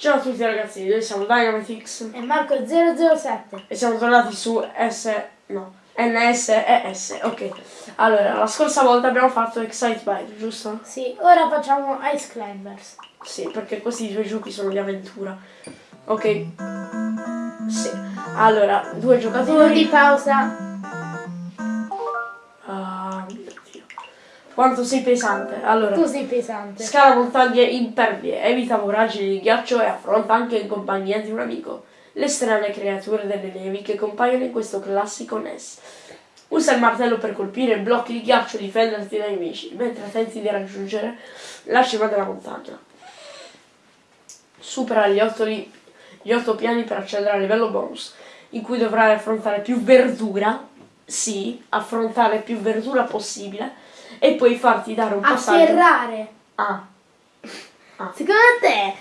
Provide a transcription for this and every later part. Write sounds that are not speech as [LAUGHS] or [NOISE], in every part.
Ciao a tutti ragazzi, noi siamo Dynamitix E Marco 007. e siamo tornati su S... no, NSES, ok. Allora, la scorsa volta abbiamo fatto Excite Bike, giusto? Sì, ora facciamo Ice Climbers. Sì, perché questi due giochi sono di avventura. Ok. Sì. Allora, due Uno di giocatori. pausa. Quanto sei pesante. Allora, Tu sei pesante. scala montagne impervie, evita voragini di ghiaccio e affronta anche in compagnia di un amico le strane creature delle nevi che compaiono in questo classico NES. Usa il martello per colpire blocchi di ghiaccio e difenderti dai nemici, mentre tenti di raggiungere la cima della montagna. Supera gli otto, li- gli otto piani per accedere al livello bonus, in cui dovrai affrontare più verdura, sì, affrontare più verdura possibile, e poi farti dare un passaggio. Afferrare. [LAUGHS] Ah, Secondo te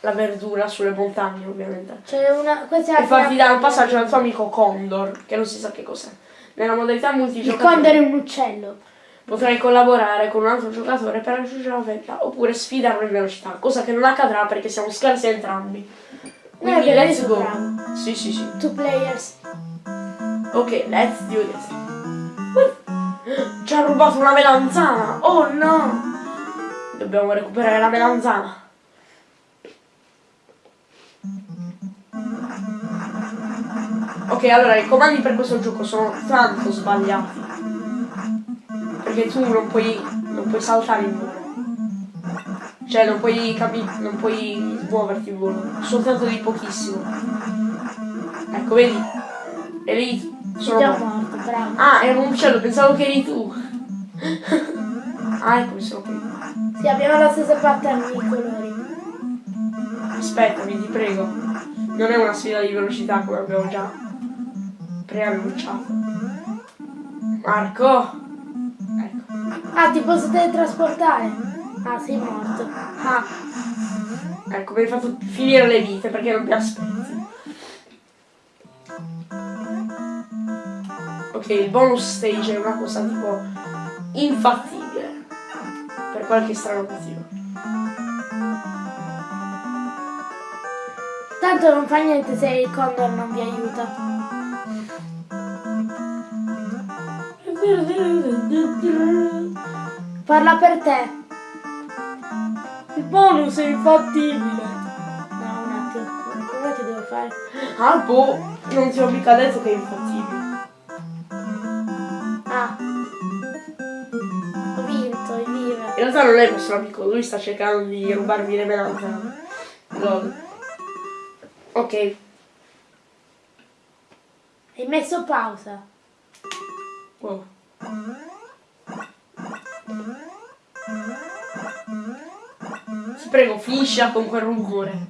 la verdura sulle montagne ovviamente. c'è una. Questa è E farti dare un passaggio al tuo amico Condor, che non si sa che cos'è. Nella modalità Il multigiocatore condor è un uccello. potrai collaborare con un altro giocatore per raggiungere la vetta oppure sfidarlo in velocità, cosa che non accadrà perché siamo scarsi entrambi. Quindi perché let's go. Sì, sì, sì. Two players. Ok, let's do this. Ci ha rubato una melanzana! Oh no! Dobbiamo recuperare la melanzana. Ok, allora i comandi per questo gioco sono tanto sbagliati. Perché tu non puoi. non puoi saltare in volo. Cioè non puoi capi- non puoi muoverti in volo. Soltanto di pochissimo. Ecco, vedi? E lì sono Già morto. bravo. Ah, era un uccello, pensavo che eri tu. ah, ecco, mi sono qui. Sì, abbiamo la stessa pattern di colori. Aspettami, ti prego. Non è una sfida di velocità come abbiamo già preannunciato. Marco! Ecco. Ah, ti posso teletrasportare? Ah, sei morto. Ah. Ecco, mi hai fatto finire le vite perché non mi aspetti. Ok, il bonus stage è una cosa tipo infattibile. Per qualche strano motivo. Tanto non fa niente se il condor non vi aiuta. Parla per te. Il bonus è infattibile. No, un attimo. Come ti devo fare? Ah, boh, non ti ho mica detto che è infattibile. Realtà non è il vostro amico, lui sta cercando di rubarmi le melanzane. Lol. Ok, Hai messo pausa. wow. Ti prego, finiscila con quel rumore.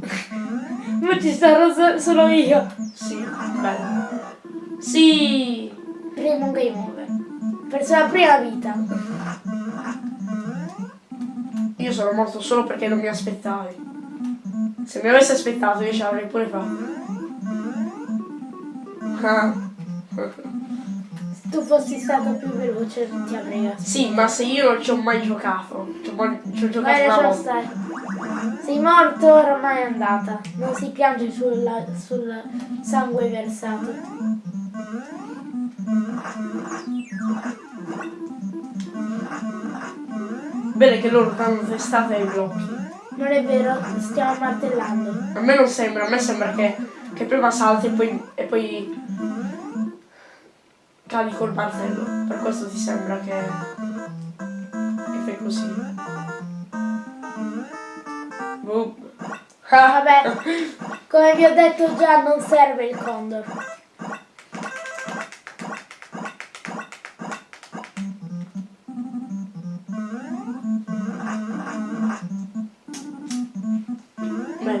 [LAUGHS] Ma ci sarò so- solo io. Sì, bello. Sì! Primo game over. Perso la prima vita. Io sono morto solo perché non mi aspettavi. Se mi avessi aspettato io ce l'avrei pure fatto. Ah. Se tu fossi stato più veloce ti avrei aspettato. Sì, ma se io non ci ho mai giocato, ci ho, mai- ci ho giocato Vai, una volta. stare. Sei morto, ormai è andata. Non si piange sulla- sul sangue versato. Bene che loro danno testate ai blocchi. Non è vero, stiamo martellando. A me non sembra, a me sembra che, che prima salti e poi, e poi cadi col martello. Per questo ti sembra che, che fai così. Boom. Ah, Vabbè, [LAUGHS] come vi ho detto già, non serve il condor.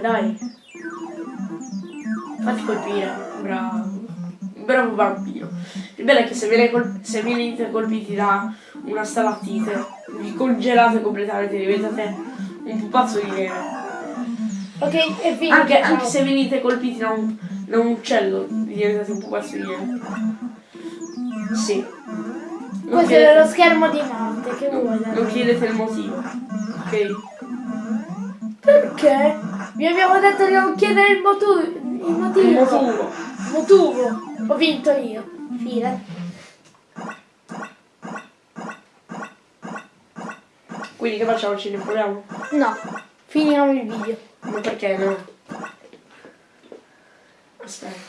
Dai. Fatti colpire. Bravo. Bravo bambino. Il bello è che se, col- se venite colpiti da una stalattite, vi congelate completamente, diventate un pupazzo di neve. Ok, è finito. Anche, anche se venite colpiti da un, da un uccello, diventate un pupazzo di neve. Sì. Non Questo era lo chiedete, schermo di morte, che vuoi da non chiedete il motivo. Ok? Perché? Vi abbiamo detto di non chiedere il motivo. Il motivo. Il motivo. Motivo. Ho vinto io. Fine. Quindi che facciamo? Ci riproviamo? No. Finiamo il video. Ma perché no? Aspetta.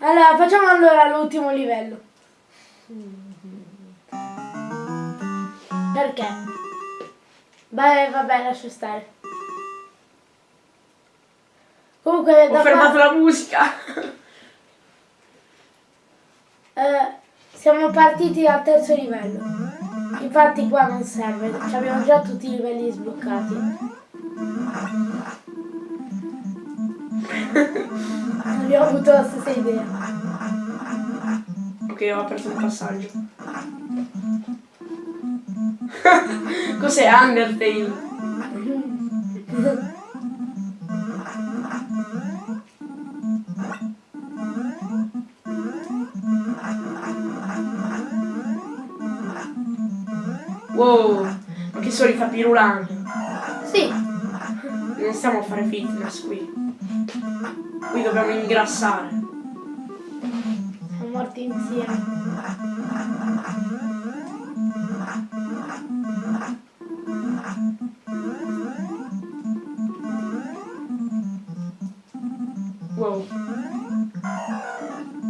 Allora, facciamo allora l'ultimo livello. Perché? Beh, vabbè, lascia stare. Comunque, Ho fermato qua- la musica. [LAUGHS] eh, siamo partiti al terzo livello. Infatti qua non serve, ci abbiamo già tutti i livelli sbloccati. abbiamo avuto la stessa idea. Ok, ho aperto un passaggio. [LAUGHS] Cos'è Undertale? [LAUGHS] Wow, ma che solita pirulani. Sì, Non stiamo a fare fitness qui. Qui dobbiamo ingrassare. siamo morti insieme. Wow.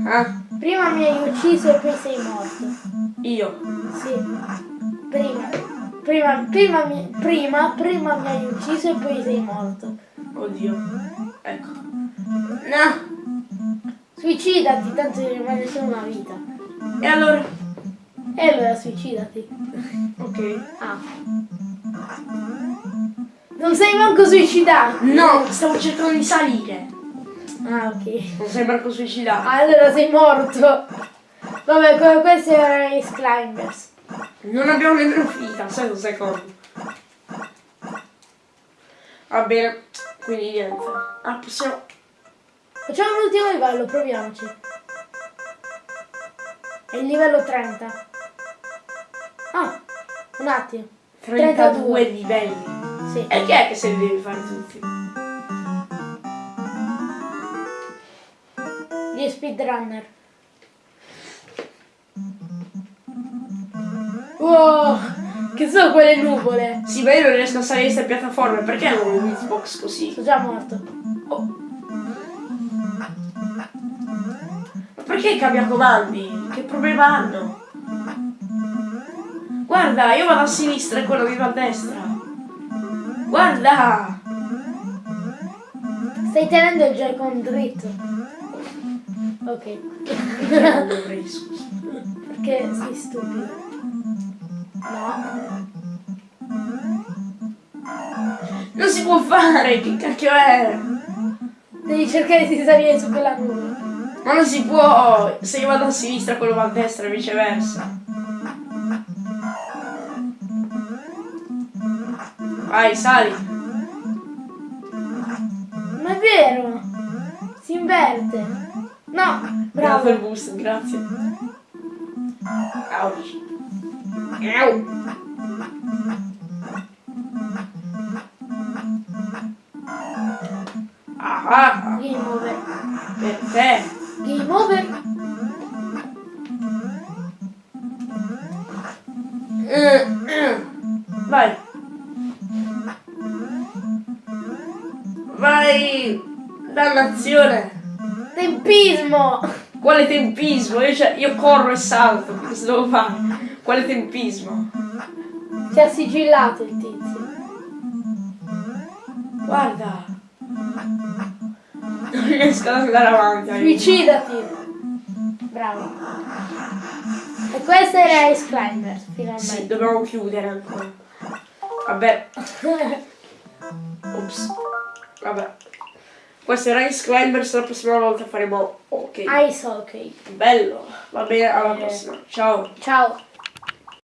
Ah, Prima mi hai ucciso e poi sei morto. io. Sì. Prima. Prima, prima, mi, prima, prima mi hai ucciso e poi sei morto. Oddio. Ecco. No. Suicidati, tanto ti rimane solo una vita. E allora? E allora suicidati. Ok. Ah. Non sei manco suicidato. No, stavo cercando di salire. Ah, ok. Non sei manco suicidato. Allora sei morto. Vabbè, que- questi erano i climbers. Non abbiamo nemmeno finita, aspetta un secondo. Va bene, quindi niente. Ah, possiamo... Facciamo l'ultimo livello, proviamoci. È il livello 30. Ah, un attimo. 32 livelli. Sì. E chi è che se li devi fare tutti? Gli speedrunner. Che sono quelle nuvole? Sì, ma io non riesco a salire queste piattaforme, perché non ho un hitbox così? Sono già morto. Oh. Ma perché cambia comandi? Che problema hanno? Guarda, io vado a sinistra e quello mi va a destra. Guarda! Stai tenendo il Joy-Con dritto. Ok. Non dovrei, scusa. Perché sei stupido. No. Non si può fare, che cacchio è? Devi cercare di salire su quella nuvola. Ma non si può! Se io vado a sinistra quello va a destra e viceversa. Vai, sali. Ma è vero! Si inverte! No! Bravo Bravo! il boost, grazie. Ouch. Ah, Game over. per te. Game over? Vai. Vai. Dannazione. Tempismo! Quale tempismo? Io, cioè, io corro e salto. Cosa devo fare? Quale tempismo? Si è sigillato il tizio. Guarda. Non riesco ad andare avanti. Suicidati! Bravo. E questo era Ice Climbers, Sì, finalmente. dobbiamo chiudere ancora. Vabbè. [LAUGHS] Ops. Vabbè. Questo era Ice Climbers, la prossima volta faremo ok. Ice Hockey. Bello. Va bene, alla Eh. prossima. Ciao. Ciao.